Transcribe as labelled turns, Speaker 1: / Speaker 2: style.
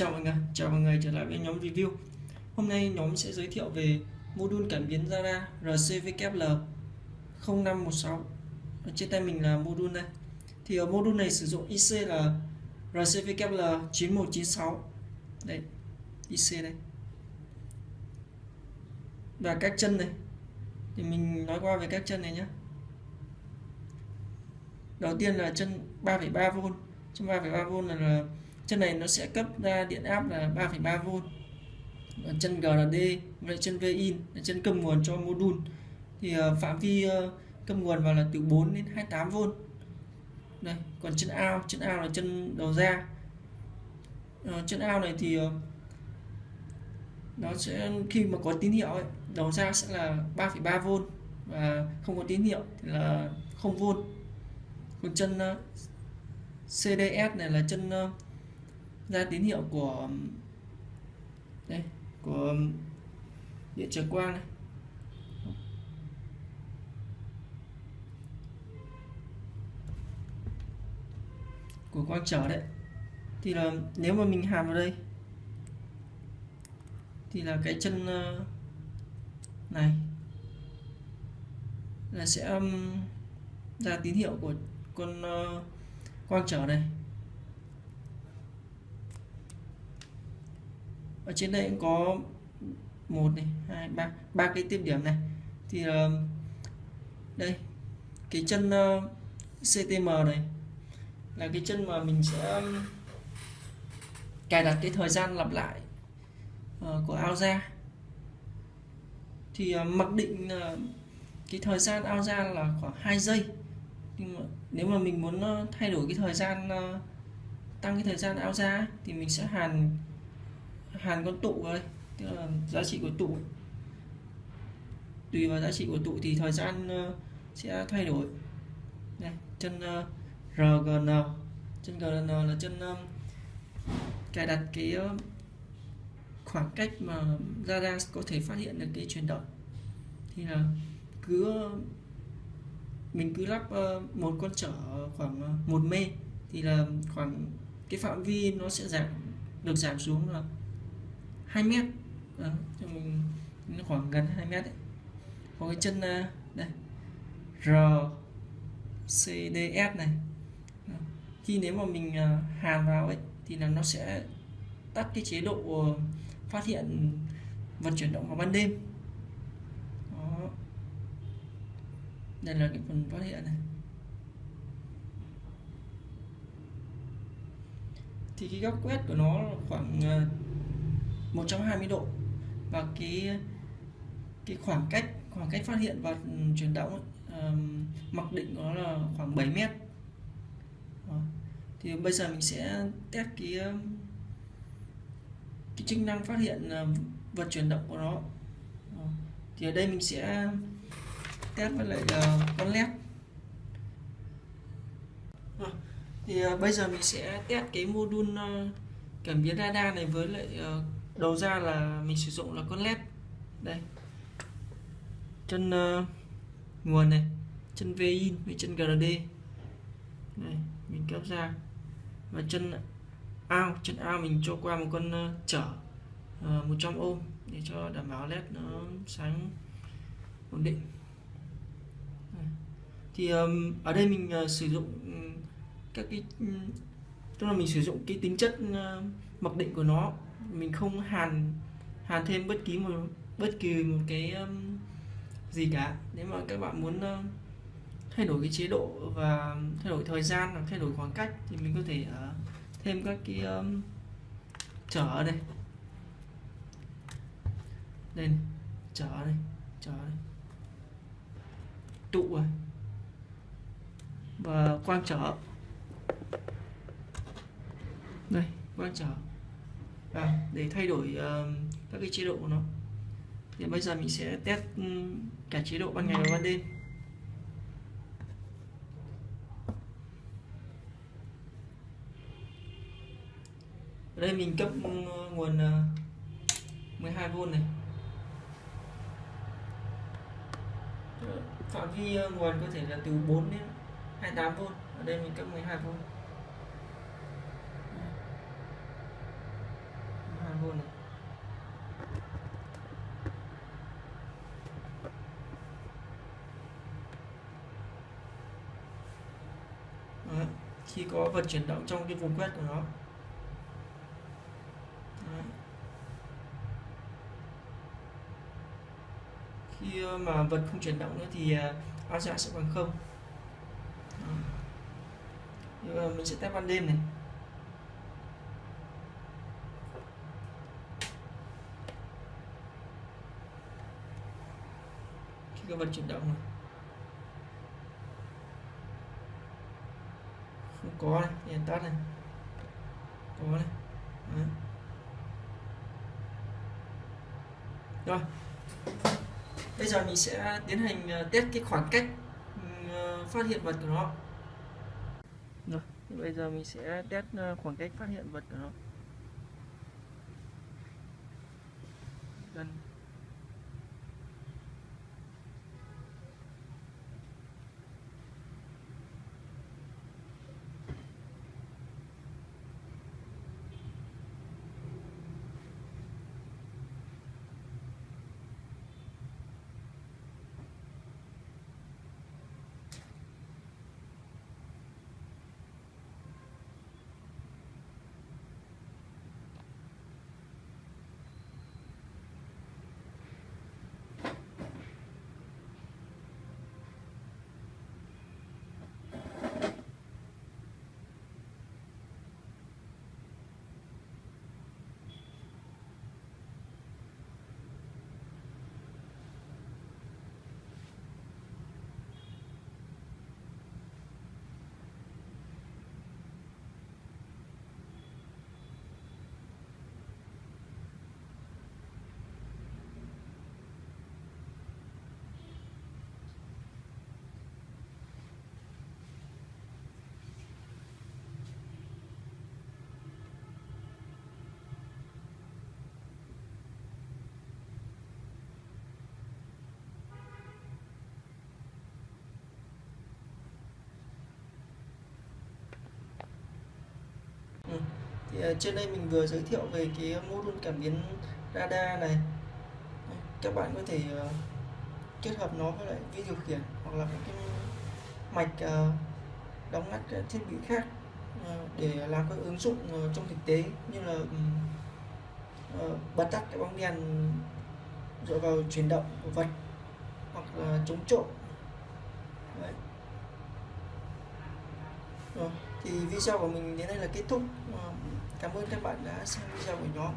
Speaker 1: Chào mọi người, chào mọi người trở lại với nhóm review. Hôm nay nhóm sẽ giới thiệu về module cảm biến zara RCVKL 0516 Ở Trên tay mình là module này. Thì ở module này sử dụng IC là RCVKL 9196 đây IC đây. Và các chân này. Thì mình nói qua về các chân này nhé Đầu tiên là chân 3,3V Chân 3,3V là, là chân này nó sẽ cấp ra điện áp là 3,3V chân GRD và chân VIN là chân cầm nguồn cho module. Thì ờ, phạm vi ờ, cầm nguồn vào là từ 4 đến 28V đây còn chân ao chân ao là chân đầu ra. Uh, chân ao này thì nó sẽ khi mà có tín hiệu ấy, đầu ra sẽ là 3,3V và không có tín hiệu thì là 0V còn chân CDS này là chân ra tín hiệu của um, đây, của um, điện trở quang này. Của quang trở đấy. Thì là nếu mà mình hàm vào đây, thì là cái chân uh, này là sẽ um, ra tín hiệu của con uh, quang trở này. Ở trên đây cũng có một này hai ba ba cái tiếp điểm này. Thì uh, đây cái chân ờ, uh, CTM này là cái chân mà mình sẽ um, cài đặt cái thời gian lặp lại uh, của ao ra. Thì uh, mặc định uh, cái thời gian ao ra là khoảng 2 giây. Nhưng mà nếu mà mình muốn uh, thay đổi cái thời gian uh, tăng cái thời gian ao ra thì mình sẽ hàn hàn con tụ đây tức là giá trị của tụ. Tùy vào giá trị của tụ thì thời gian ờ, sẽ thay đổi. Đây chân ờ, RGN chân RGN là chân ờ, cài đặt cái khoảng cách mà radar có thể phát hiện được cái chuyển động. Thì là cứ mình cứ lắp một con trở khoảng một mê thì là khoảng cái phạm vi nó sẽ giảm, được giảm xuống là 2 mét. À, nó khoảng gần 2 mét đấy. Có cái chân à, đây. R CDS này. Khi nếu mà mình à, hàn vào ấy thì là nó sẽ tắt cái chế độ ờ, phát hiện vật chuyển động vào ban đêm. Đó. đây là cái phần phát hiện này. Thì cái góc quét của nó khoảng à, 120 độ và cái cái khoảng cách khoảng cách phát hiện và ừ, chuyển động uh, mặc định của nó là khoảng 7 mét Đó. thì bây giờ mình sẽ test cái cái chức năng phát hiện ờ, vật chuyển động của nó Đó. thì ở đây mình sẽ test với lại uh, con led Đó. thì uh, bây giờ mình sẽ test cái module uh, cảm biến radar này với lại uh, đầu ra là mình sử dụng là con led. Đây. Chân uh, nguồn này. Chân v in với chân GRD này mình kéo ra. Và chân ao chân ao mình cho qua một con uh, chở ờ, uh, 100 ohm để cho đảm bảo led nó sáng ổn định. Thì um, ở đây mình uh, sử dụng các cái tức là mình sử dụng cái tính chất uh, mặc định của nó mình không hàn hàn thêm bất kỳ một bất kỳ một cái um, gì cả. Nếu mà các bạn muốn uh, thay đổi cái chế độ và thay đổi thời gian hoặc thay đổi khoảng cách thì mình có thể uh, thêm các cái um, trở ở đây. Lên trở đây trở đây. Tụ rồi và quang trở. Đây quang trở à, để thay đổi uh, các cái chế độ của nó. Thì bây giờ mình sẽ test um, cả chế độ ban ngày và ban đêm. Ở đây mình cấp ừ, nguồn ờ, uh, 12V này. Phạm vi ờ, nguồn có thể là từ 4 đến 28V ở đây mình cấp 12V khi có vật chuyển động trong cái vùng quét của nó Đấy. khi ờ, mà vật không chuyển động nữa thì ờ, áo dạ sẽ bằng không Đấy. mình sẽ test ban đêm này khi có vật chuyển động này không có này, đèn tắt này. Có này. Đấy. rồi. Bây giờ mình sẽ tiến hành ờ, test cái khoảng cách ừ, ờ, phát hiện vật của nó. Rồi, bây giờ mình sẽ test ờ, khoảng cách phát hiện vật của nó. Gần. Thì ờ, trên đây mình vừa giới thiệu về cái module cảm biến radar này. Các bạn có thể ờ, kết hợp nó với lại vi điều khiển hoặc là cái mạch ờ, đóng ngắt thiết bị khác để làm các ứng dụng trong thực tế như là ừ, bật tắt cái bóng đèn dựa vào chuyển động của vật hoặc là chống trộm. Đấy. Rồi, thì video của mình đến đây là kết thúc cảm ơn các bạn đã xem video của nhóm.